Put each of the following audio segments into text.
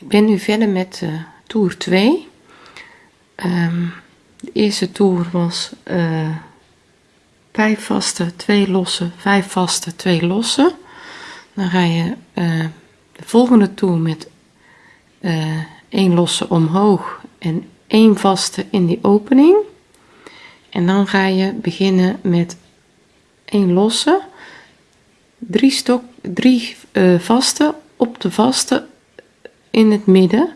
Ik ben nu verder met uh, toer 2. Um, de eerste toer was uh, 5 vaste, 2 losse, 5 vaste, 2 losse. Dan ga je uh, de volgende toer met 1 uh, losse omhoog en 1 vaste in die opening. En dan ga je beginnen met 1 losse, 3 stok, 3 uh, vaste op de vaste in het midden.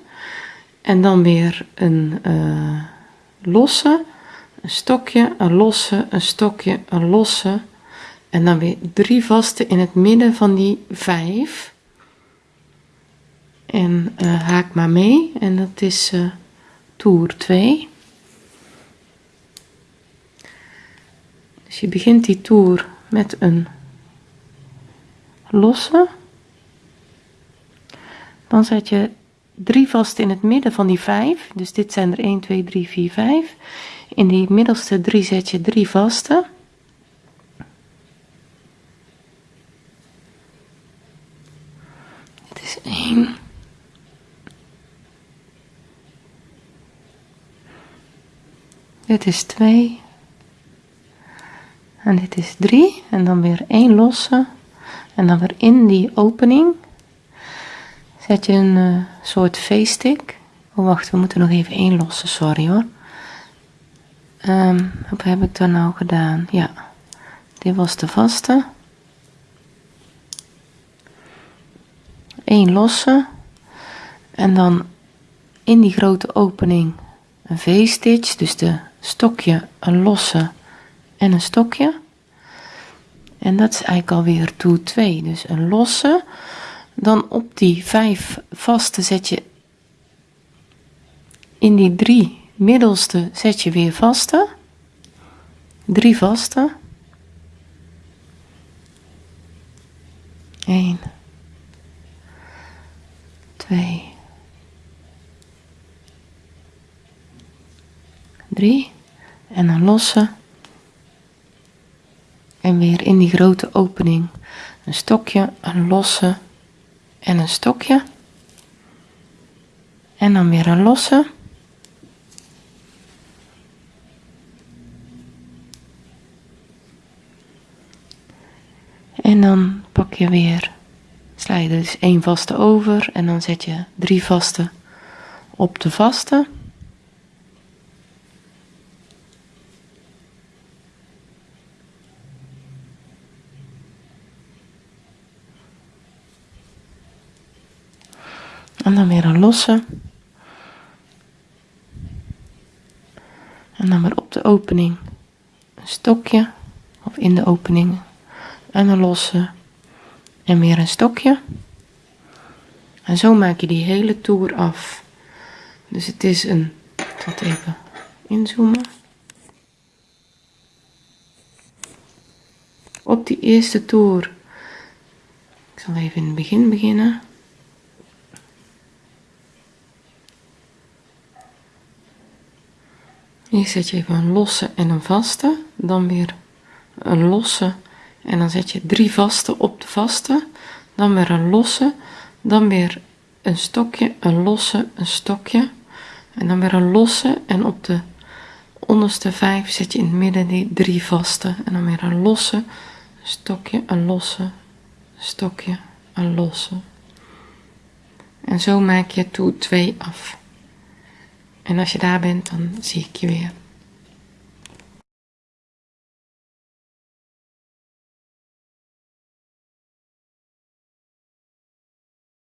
En dan weer een uh, losse, een stokje, een losse, een stokje, een losse. En dan weer drie vaste in het midden van die vijf. En uh, haak maar mee. En dat is uh, toer 2 dus je begint die toer met een losse dan zet je drie vast in het midden van die vijf. Dus dit zijn er 1, 2, 3, 4, 5. In die middelste drie zet je drie vaste. Dit is 1. Dit is 2. En dit is 3. En dan weer één losse. En dan weer in die opening Zet je een uh, soort V-stick. Oh wacht, we moeten nog even één lossen, sorry hoor. Um, wat heb ik dan nou gedaan? Ja, dit was de vaste. Eén losse. En dan in die grote opening een V-stitch. Dus de stokje, een losse en een stokje. En dat is eigenlijk alweer toer 2. Dus een losse dan op die vijf vaste zet je in die drie middelste zet je weer vaste. Drie vaste. 1 2 3 en een losse. En weer in die grote opening een stokje, een losse en een stokje. En dan weer een losse. En dan pak je weer sla je dus één vaste over en dan zet je drie vaste op de vaste En dan weer een losse. En dan weer op de opening een stokje. Of in de opening. En een losse. En weer een stokje. En zo maak je die hele toer af. Dus het is een. Het even inzoomen. Op die eerste toer. Ik zal even in het begin beginnen. Hier zet je even een losse en een vaste, dan weer een losse en dan zet je drie vaste op de vaste, dan weer een losse, dan weer een stokje, een losse, een stokje en dan weer een losse en op de onderste vijf zet je in het midden die drie vaste en dan weer een losse, stokje, een losse, stokje, een losse. En zo maak je toe 2 af. En als je daar bent, dan zie ik je weer.